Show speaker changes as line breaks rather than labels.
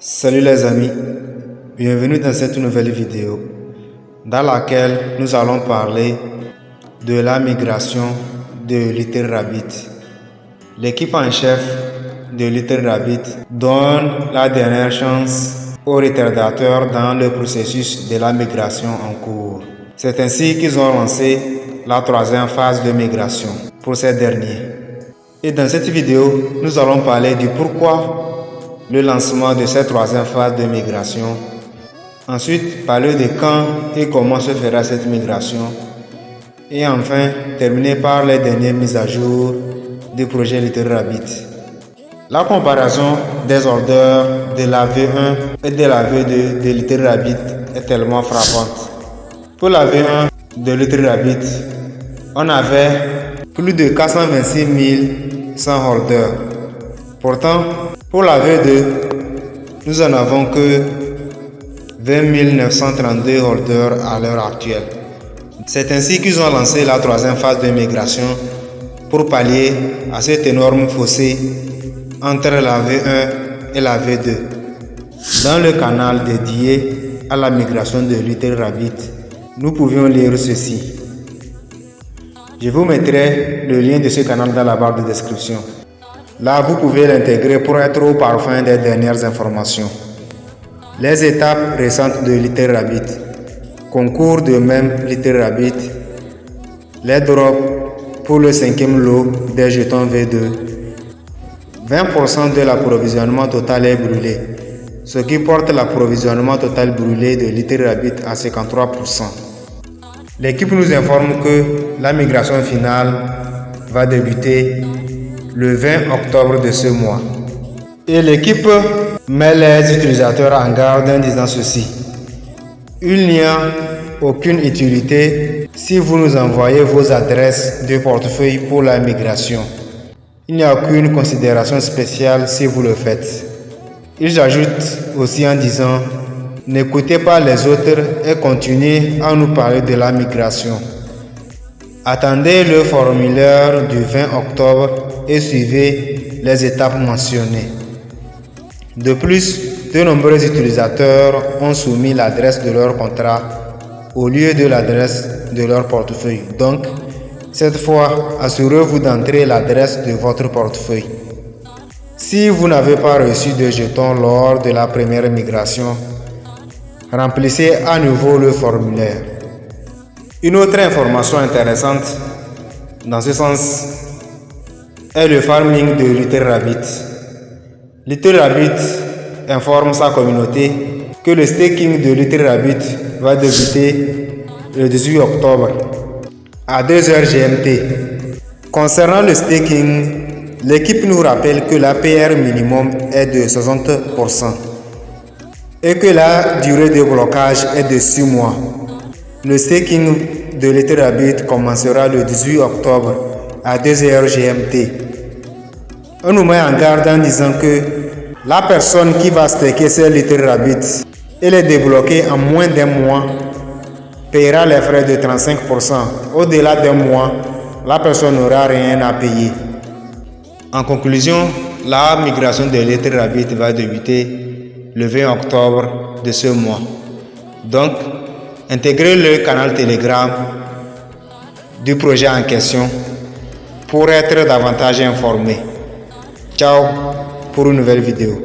Salut les amis, bienvenue dans cette nouvelle vidéo dans laquelle nous allons parler de la migration de Little Rabbit. L'équipe en chef de Little Rabbit donne la dernière chance aux retardateurs dans le processus de la migration en cours. C'est ainsi qu'ils ont lancé la troisième phase de migration pour ces derniers. Et dans cette vidéo, nous allons parler du pourquoi le lancement de cette troisième phase de migration. Ensuite, parler de quand et comment se fera cette migration. Et enfin, terminer par les dernières mises à jour du projet Little Rabbit. La comparaison des orders de la V1 et de la V2 de Little Rabbit est tellement frappante. Pour la V1 de Little Rabbit, on avait plus de 426 100 holders. Pourtant, pour la V2, nous en avons que 20 932 holders à l'heure actuelle. C'est ainsi qu'ils ont lancé la troisième phase de migration pour pallier à cet énorme fossé entre la V1 et la V2. Dans le canal dédié à la migration de Little nous pouvions lire ceci. Je vous mettrai le lien de ce canal dans la barre de description. Là, vous pouvez l'intégrer pour être au parfum des dernières informations. Les étapes récentes de Little Rabbit. Concours de même Little Rabbit. Les drops pour le cinquième lot des jetons V2. 20% de l'approvisionnement total est brûlé, ce qui porte l'approvisionnement total brûlé de Little Rabbit à 53%. L'équipe nous informe que la migration finale va débuter le 20 octobre de ce mois. Et l'équipe met les utilisateurs en garde en disant ceci. Il n'y a aucune utilité si vous nous envoyez vos adresses de portefeuille pour la migration. Il n'y a aucune considération spéciale si vous le faites. Ils ajoutent aussi en disant N'écoutez pas les autres et continuez à nous parler de la migration. Attendez le formulaire du 20 octobre et suivez les étapes mentionnées. De plus, de nombreux utilisateurs ont soumis l'adresse de leur contrat au lieu de l'adresse de leur portefeuille. Donc, cette fois, assurez-vous d'entrer l'adresse de votre portefeuille. Si vous n'avez pas reçu de jetons lors de la première migration, Remplissez à nouveau le formulaire. Une autre information intéressante dans ce sens est le farming de Little Rabbit. Little Rabbit informe sa communauté que le staking de Little Rabbit va débuter le 18 octobre à 2h GMT. Concernant le staking, l'équipe nous rappelle que la PR minimum est de 60% et que la durée de blocage est de 6 mois. Le staking de l'Ethereum commencera le 18 octobre à 2h GMT. On nous met en garde en disant que la personne qui va staker sur l'Ethereum et les débloquer en moins d'un mois paiera les frais de 35%. Au-delà d'un mois, la personne n'aura rien à payer. En conclusion, la migration de l'Ethereum va débuter le 20 octobre de ce mois. Donc, intégrez le canal Telegram du projet en question pour être davantage informé. Ciao pour une nouvelle vidéo.